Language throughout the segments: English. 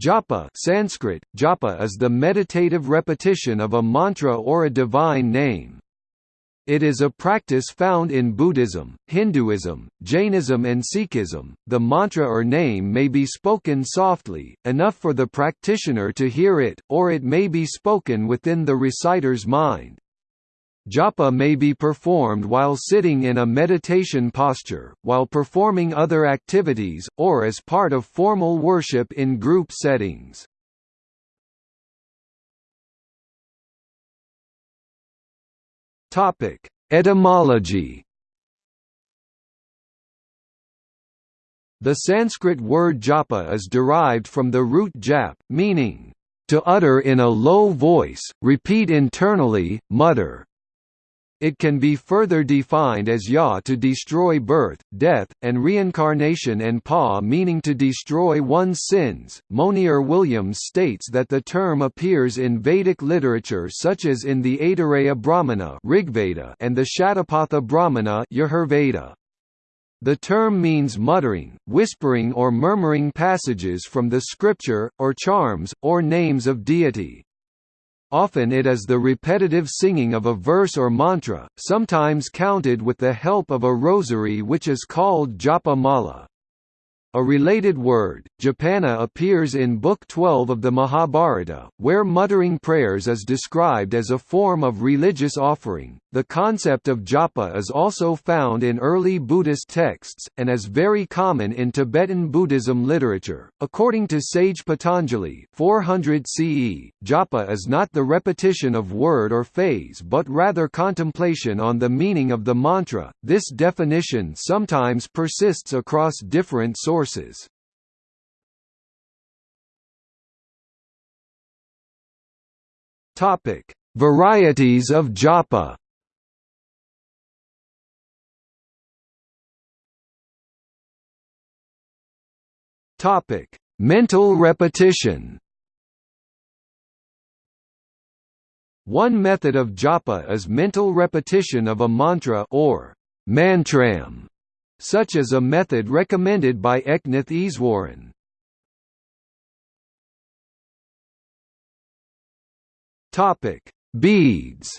Japa Sanskrit, japa is the meditative repetition of a mantra or a divine name. It is a practice found in Buddhism, Hinduism, Jainism and Sikhism. The mantra or name may be spoken softly, enough for the practitioner to hear it, or it may be spoken within the reciter's mind. Japa may be performed while sitting in a meditation posture, while performing other activities, or as part of formal worship in group settings. Topic: Etymology The Sanskrit word japa is derived from the root jap, meaning, to utter in a low voice, repeat internally, mutter. It can be further defined as ya to destroy birth, death, and reincarnation and pa meaning to destroy one's sins. Monier Williams states that the term appears in Vedic literature such as in the Aitareya Brahmana Rigveda and the Shatapatha Brahmana Yajurveda. The term means muttering, whispering or murmuring passages from the scripture, or charms, or names of deity. Often it is the repetitive singing of a verse or mantra, sometimes counted with the help of a rosary which is called japa mala. A related word, japana appears in Book 12 of the Mahabharata, where muttering prayers is described as a form of religious offering. The concept of japa is also found in early Buddhist texts, and is very common in Tibetan Buddhism literature. According to sage Patanjali 400 CE, japa is not the repetition of word or phase but rather contemplation on the meaning of the mantra. This definition sometimes persists across different sources Varieties of japa. Topic: Mental repetition. One method of japa is mental repetition of a mantra or mantram such as a method recommended by Eknath Easwaran. Topic: Beads.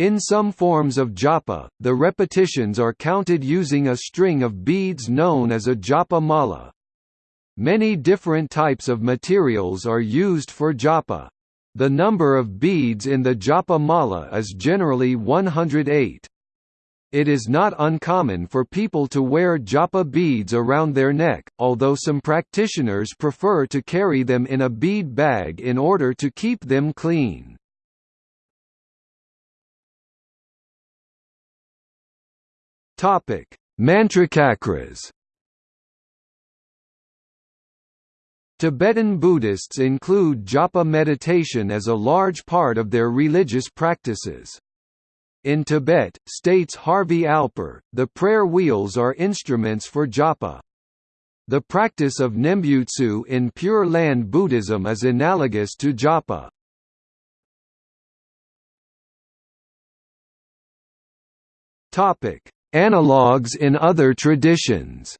In some forms of japa, the repetitions are counted using a string of beads known as a japa mala. Many different types of materials are used for japa. The number of beads in the japa mala is generally 108. It is not uncommon for people to wear japa beads around their neck, although some practitioners prefer to carry them in a bead bag in order to keep them clean. Mantrachakras Tibetan Buddhists include japa meditation as a large part of their religious practices. In Tibet, states Harvey Alper, the prayer wheels are instruments for japa. The practice of Nembutsu in Pure Land Buddhism is analogous to japa. Topic: Analogues in other traditions.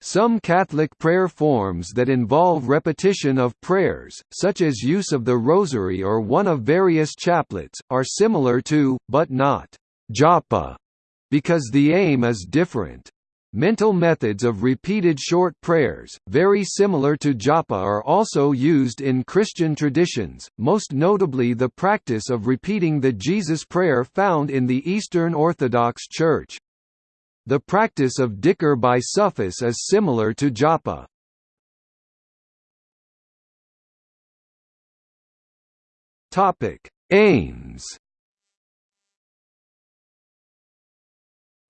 Some Catholic prayer forms that involve repetition of prayers, such as use of the rosary or one of various chaplets, are similar to, but not japa, because the aim is different. Mental methods of repeated short prayers, very similar to japa are also used in Christian traditions, most notably the practice of repeating the Jesus Prayer found in the Eastern Orthodox Church. The practice of dhikr by Sufis is similar to japa. Aims.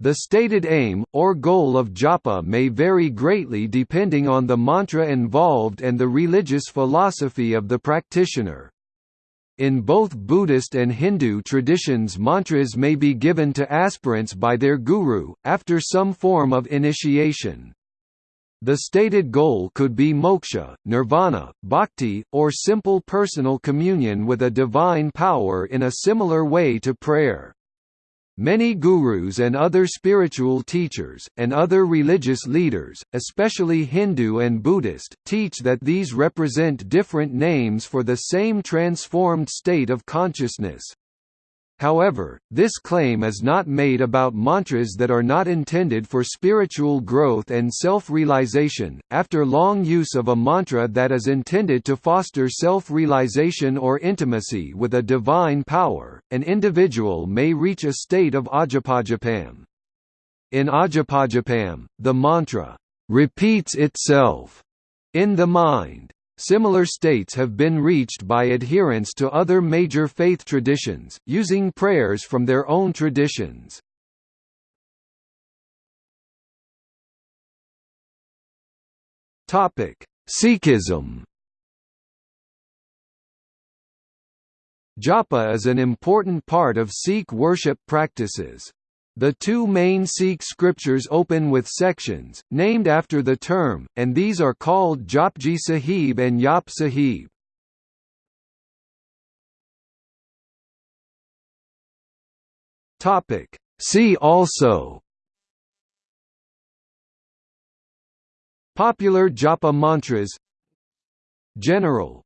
The stated aim, or goal of japa may vary greatly depending on the mantra involved and the religious philosophy of the practitioner. In both Buddhist and Hindu traditions mantras may be given to aspirants by their guru, after some form of initiation. The stated goal could be moksha, nirvana, bhakti, or simple personal communion with a divine power in a similar way to prayer. Many gurus and other spiritual teachers, and other religious leaders, especially Hindu and Buddhist, teach that these represent different names for the same transformed state of consciousness. However, this claim is not made about mantras that are not intended for spiritual growth and self-realization. After long use of a mantra that is intended to foster self-realization or intimacy with a divine power, an individual may reach a state of ajapajapam. In ajapajapam, the mantra repeats itself in the mind. Similar states have been reached by adherents to other major faith traditions, using prayers from their own traditions. Sikhism Japa is an important part of Sikh worship practices. The two main Sikh scriptures open with sections, named after the term, and these are called Japji Sahib and Jaap Sahib. See also Popular Japa mantras General